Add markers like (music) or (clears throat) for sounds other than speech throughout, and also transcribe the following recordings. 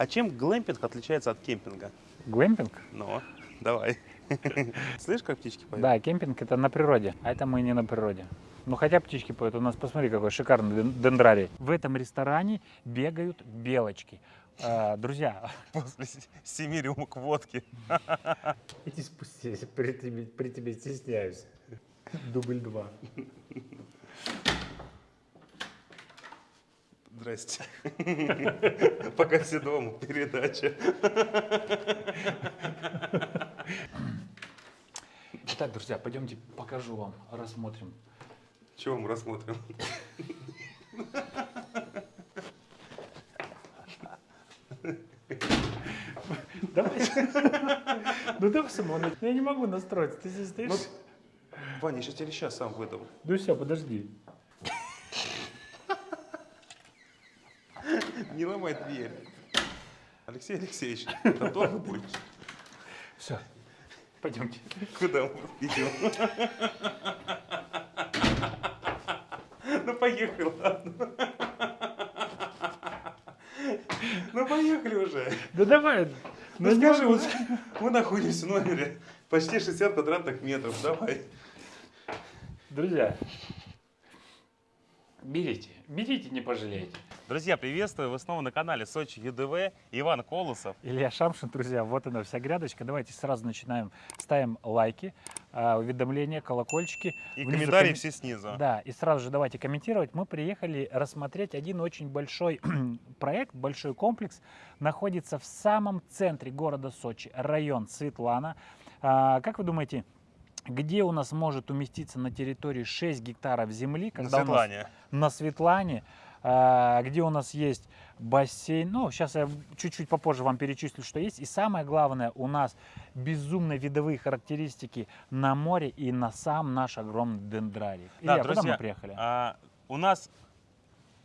А чем глэмпинг отличается от кемпинга? Глэмпинг? Ну, давай. (laughs) Слышь, как птички поют? Да, кемпинг это на природе, а это мы не на природе. Ну хотя птички поют, у нас посмотри какой шикарный ден- дендрарий. В этом ресторане бегают белочки. А, друзья, (laughs) После семи рюмок водки. (laughs) иди спустись, при тебе, при тебе стесняюсь. Дубль два. Здрасте. (laughs) Пока все дома, передача. Итак, друзья, пойдемте покажу вам, рассмотрим. Чего мы рассмотрим? Давай. Ну давай самого. Я не могу настроиться. Ты здесь стоишь? Ну, Ваня, я сейчас тебе сейчас сам выдам. Ну все, подожди. Не ломай дверь. Алексей Алексеевич, ты долго будешь? Все. Пойдемте. Куда мы идем? Ну поехали, ладно. Ну поехали уже. Да давай. Ну скажи, вот мы находимся в номере почти 60 квадратных метров. Давай. Друзья, берите, берите, не пожалеете. Друзья, приветствую. Вы снова на канале Сочи ЮДВ. Иван Колосов. Илья Шамшин, друзья, вот она вся грядочка. Давайте сразу начинаем, ставим лайки, а, уведомления, колокольчики. И Внизу комментарии коммен- все снизу. Да, и сразу же давайте комментировать. Мы приехали рассмотреть один очень большой (clears throat) проект, большой комплекс. Находится в самом центре города Сочи, район Светлана. А, как вы думаете, где у нас может уместиться на территории 6 гектаров земли? На когда у нас- Светлане. на Светлане, где у нас есть бассейн. Ну, сейчас я чуть-чуть попозже вам перечислю, что есть. И самое главное, у нас безумно видовые характеристики на море и на сам наш огромный дендрарий. Да, Илья, куда друзья, мы приехали? А, у нас,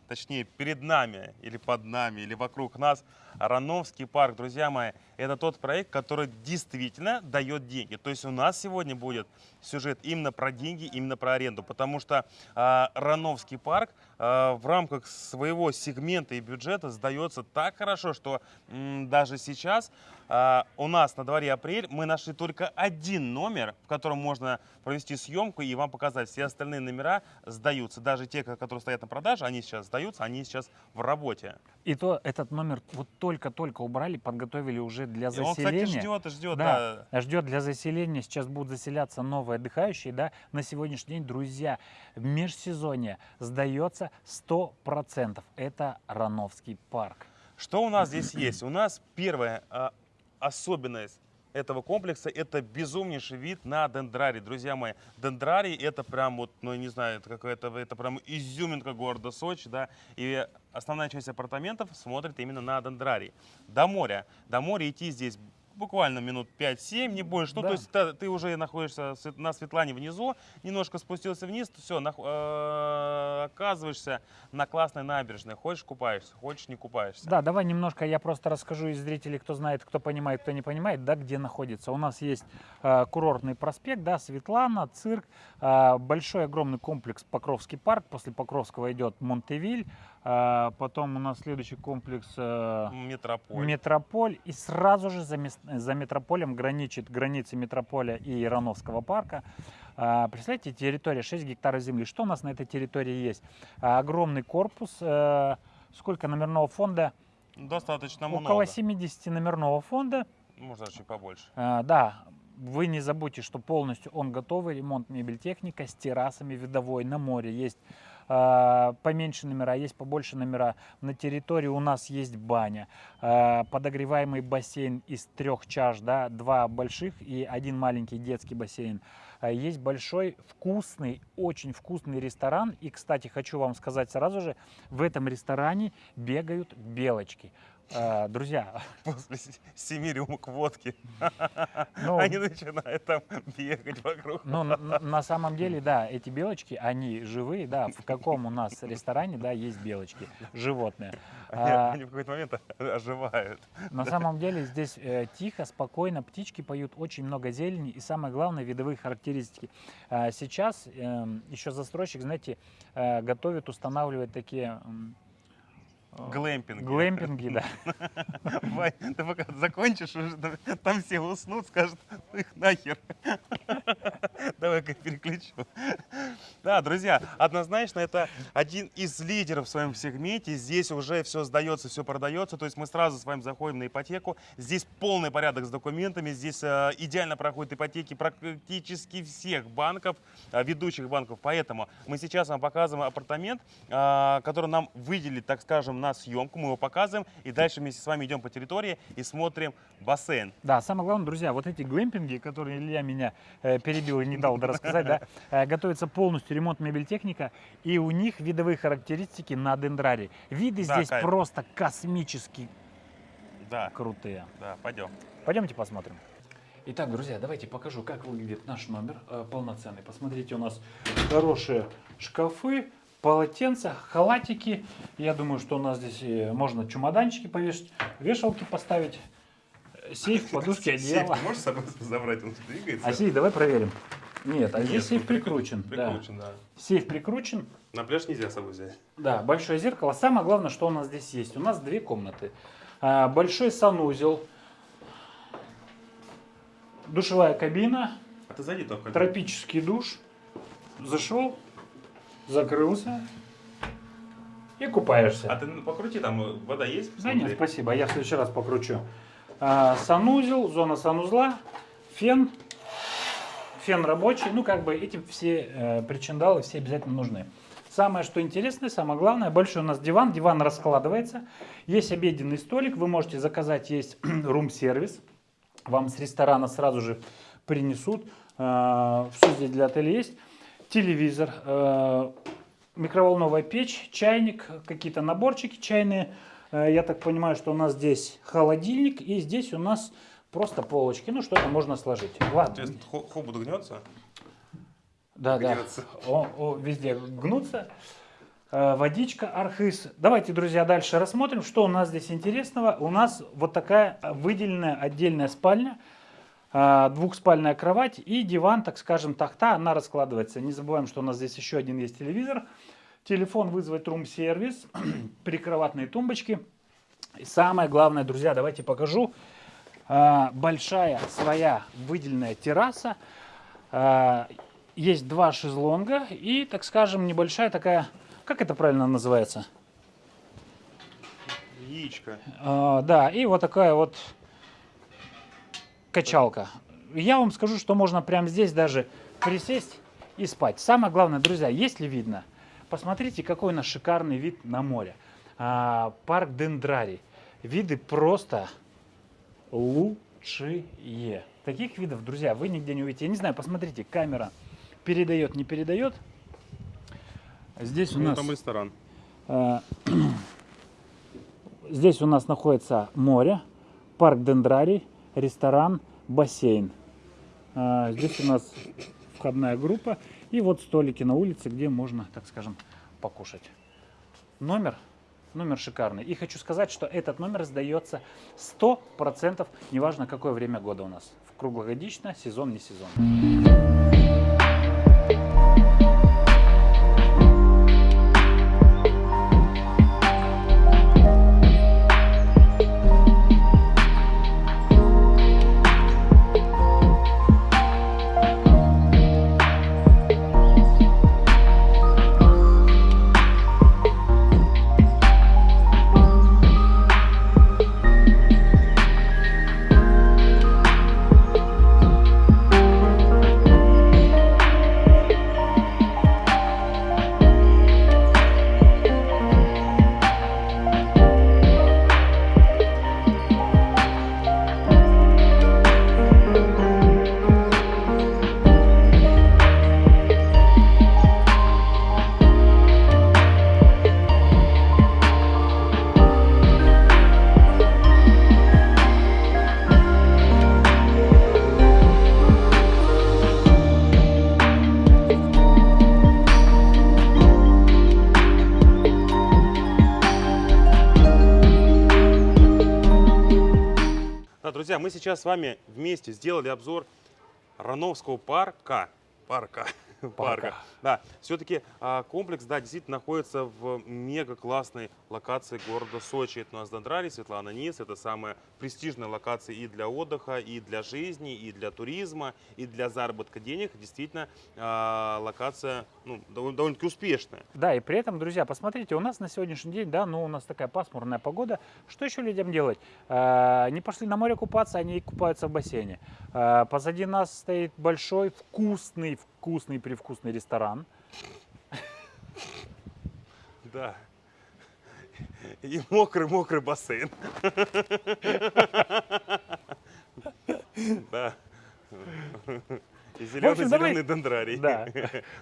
точнее, перед нами, или под нами, или вокруг нас Рановский парк, друзья мои, это тот проект, который действительно дает деньги. То есть у нас сегодня будет сюжет именно про деньги, именно про аренду, потому что а, Рановский парк а, в рамках своего сегмента и бюджета сдается так хорошо, что м, даже сейчас а, у нас на дворе апрель мы нашли только один номер, в котором можно провести съемку и вам показать. Все остальные номера сдаются. Даже те, которые стоят на продаже, они сейчас сдаются, они сейчас в работе. И то этот номер вот только-только убрали, подготовили уже для И он, кстати, заселения. ждет ждет. Да. Да, ждет для заселения. Сейчас будут заселяться новые отдыхающие. Да, на сегодняшний день, друзья, межсезонье сдается 100%. Это Рановский парк. Что у нас (clears throat) здесь есть? У нас первая а, особенность этого комплекса это безумнейший вид на дендрарий, друзья мои. Дендрарий это прям вот, ну я не знаю, это какая-то, это прям изюминка города Сочи, да, и основная часть апартаментов смотрит именно на дендрарий. До моря, до моря идти здесь буквально минут 5-7, не больше. Ну, Да. то есть та- ты уже находишься на Светлане внизу, немножко спустился вниз, все, оказываешься на классной набережной. Хочешь купаешься, хочешь не купаешься. Да, давай немножко я просто расскажу из зрителей, кто знает, кто понимает, кто не понимает, да, где находится. У нас есть э, курортный проспект, да, Светлана, цирк, э, большой огромный комплекс Покровский парк. После Покровского идет Монтевиль, э, потом у нас следующий комплекс э, Метрополь. Метрополь, и сразу же за, за метрополем граничит границы метрополя и Ирановского парка. А, Представляете, территория 6 гектаров земли. Что у нас на этой территории есть? А, Огромный корпус. э, Сколько номерного фонда? Достаточно Около много. 70 номерного фонда. Даже чуть побольше. А, Да, вы не забудьте, что полностью он готовый, ремонт мебель техника с террасами видовой на море. Есть а, поменьше номера, есть побольше номера. На территории у нас есть баня, а, подогреваемый бассейн из трех чаш, да, два больших и один маленький детский бассейн. А, Есть большой, вкусный, очень вкусный ресторан. И, кстати, хочу вам сказать сразу же, в этом ресторане бегают белочки. А, Друзья, (laughs) После семи рюмок водки ну, (laughs) они начинают там бегать вокруг. Ну, на, на- самом деле, да, эти белочки, они живые, да, в каком у нас ресторане, да, есть белочки, животные. (laughs) Они, А, они в какой-то момент оживают. на самом деле здесь э, тихо, спокойно, птички поют, очень много зелени и самое главное, видовые характеристики. А, сейчас эм, еще застройщик, знаете, э, готовит, устанавливает такие м, Глэмпинги. Глэмпинги, да. (laughs) Вань, ты пока закончишь, уже там- все уснут, скажут, «Ну их нахер. (laughs) Давай-ка переключу. Да, друзья, однозначно это один из лидеров в своем сегменте. Здесь уже все сдается, все продается. То есть мы сразу с вами заходим на ипотеку. Здесь полный порядок с документами. Здесь э, идеально проходят ипотеки практически всех банков, э, ведущих банков. Поэтому мы сейчас вам показываем апартамент, э, который нам выделили, так скажем, на съемку. Мы его показываем. И дальше вместе с вами идем по территории и смотрим бассейн. Да, самое главное, друзья, вот эти глэмпинги, которые Илья меня э, перебил и не дал рассказать, да, э, готовится полностью ремонт мебель-техника, и у них видовые характеристики на дендраре. Виды Да, здесь кайф. просто космически Да, крутые. да, пойдем. Пойдемте посмотрим. Итак, друзья, давайте покажу, как выглядит наш номер э, полноценный. Посмотрите, у нас хорошие шкафы, полотенца, халатики. Я думаю, что у нас здесь э, можно чемоданчики повешать, вешалки поставить, э, сейф, (laughs) подушки, одеяло. Сейф ты можешь с собой (laughs) забрать, он двигается? А сейф давай проверим. Нет, а здесь сейф ну, прикручен. да. Прикручен, да. Сейф прикручен. На пляж нельзя с собой взять. Да, большое зеркало. Самое главное, что у нас здесь есть. У нас две комнаты. А, Большой санузел, душевая кабина, А ты зайди только. тропический душ. Зашел, закрылся и купаешься. А ты ну, покрути, там э, вода есть? Да нет, Посмотри. спасибо, я в следующий раз покручу. А, санузел, зона санузла, фен, фен рабочий. Ну, как бы эти все э, причиндалы все обязательно нужны. Самое, что интересное, самое главное, большой у нас диван. Диван раскладывается. Есть обеденный столик, вы можете заказать, есть (clears throat) рум-сервис. Вам с ресторана сразу же принесут. Все здесь для отеля есть. Телевизор, э, микроволновая печь, чайник, какие-то наборчики чайные. Э, Я так понимаю, что у нас здесь холодильник и здесь у нас просто полочки. Ну, что-то можно сложить. Ладно. Хобот гнется? Да, да. гнется. О, о, везде гнутся. Э, Водичка, архыз. Давайте, друзья, дальше рассмотрим, что у нас здесь интересного. У нас вот такая выделенная отдельная спальня, двухспальная кровать и диван, так скажем, тахта, она раскладывается. Не забываем, что у нас здесь еще один есть телевизор. Телефон вызвать рум-сервис, (clears throat) прикроватные тумбочки. И самое главное, друзья, давайте покажу. Э, Большая своя выделенная терраса. Э, Есть два шезлонга и, так скажем, небольшая такая, как это правильно называется? Яичко. Да, и вот такая вот качалка. Я вам скажу, что можно прямо здесь даже присесть и спать. Самое главное, друзья, если видно, посмотрите, какой у нас шикарный вид на море. А, парк Дендрарий. Виды просто лучшие. Таких видов, друзья, вы нигде не увидите. Я не знаю, посмотрите, камера передает, не передает. Здесь у Ну, нас... там ресторан. Э, (clears throat) Здесь у нас находится море, парк Дендрарий, ресторан, бассейн. Э, Здесь у нас входная группа и вот столики на улице, где можно, так скажем, покушать. Номер, номер шикарный. И хочу сказать, что этот номер сдается 100%, неважно какое время года у нас. Круглогодично, сезон, не сезон. Друзья, мы сейчас с вами вместе сделали обзор Рановского парка. Парка. Парка. Да, все-таки комплекс, да, действительно находится в мега классной локации города Сочи. Это у нас Дондрали, Светлана Низ. Это самая престижная локация и для отдыха, и для жизни, и для туризма, и для заработка денег. Действительно, а, локация ну, довольно- довольно-таки успешная. Да, и при этом, друзья, посмотрите, у нас на сегодняшний день, да, ну у нас такая пасмурная погода. Что еще людям делать? Э, Не пошли на море купаться, они купаются в бассейне. Позади нас стоит большой, вкусный, вкусный, привкусный ресторан. Да. И мокрый-мокрый бассейн. Да. И общем, давай- зеленый-зеленый дендрарий. Да.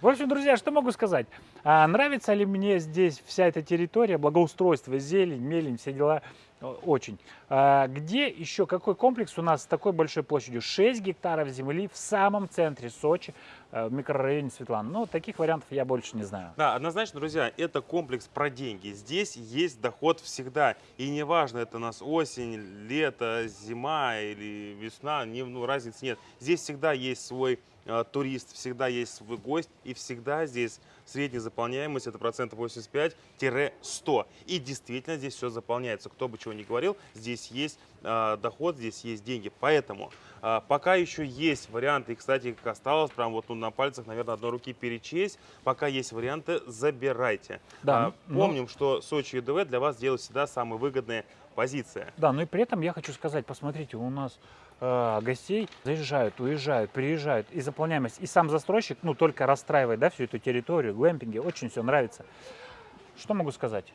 В общем, друзья, что могу сказать? А, нравится ли мне здесь вся эта территория, благоустройство, зелень, мелень, все дела? О, Очень. А, где еще, какой комплекс у нас с такой большой площадью? 6 гектаров земли в самом центре Сочи, э, в микрорайоне Светлана. Ну, таких вариантов я больше не знаю. Да, однозначно, друзья, это комплекс про деньги. Здесь есть доход всегда. И неважно, это у нас осень, лето, зима или весна, не, ну, разницы нет. Здесь всегда есть свой э, турист, всегда есть свой гость, и всегда здесь средняя заполняемость это процентов 85-100. И действительно здесь все заполняется. Кто бы чего ни говорил, здесь есть э, доход, здесь есть деньги. Поэтому э, пока еще есть варианты, и, кстати, как осталось, прям вот ну, на пальцах, наверное, одной руки перечесть, пока есть варианты, забирайте. Да, А, ну- Помним, что Сочи ЮДВ для вас делает всегда самая выгодная позиция. Да, ну и при этом я хочу сказать, посмотрите, у нас э, гостей заезжают, уезжают, приезжают, и заполняемость, и сам застройщик, ну, только расстраивает, да, всю эту территорию, глэмпинги, очень все нравится. Что могу сказать?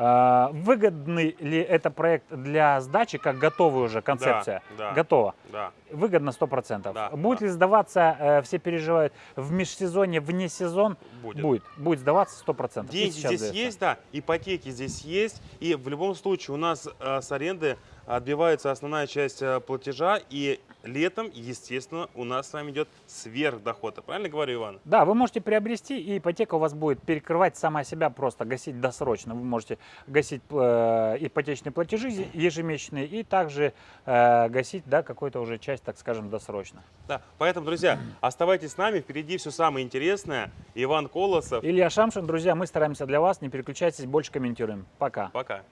Э, выгодный ли это проект для сдачи, как готовая уже концепция? да. Готова. Да. Выгодно 100%. Да, Будет да. ли сдаваться, э, все переживают, в межсезонье, вне сезон? Будет. Будет. Будет сдаваться 100%. И Деньги здесь сдается. есть, да, ипотеки здесь есть, и в любом случае у нас э, с аренды отбивается основная часть э, платежа, и летом, естественно, у нас с вами идет сверхдоход. Я Правильно говорю, Иван? Да, вы можете приобрести, и ипотека у вас будет перекрывать сама себя, просто гасить досрочно. Вы можете гасить э, ипотечные платежи ежемесячные и также э, гасить да, какую-то уже часть, так скажем, досрочно. Да. Поэтому, друзья, оставайтесь с нами, впереди все самое интересное. Иван Колосов. Илья Шамшин, друзья, мы стараемся для вас, не переключайтесь, больше комментируем. Пока. Пока.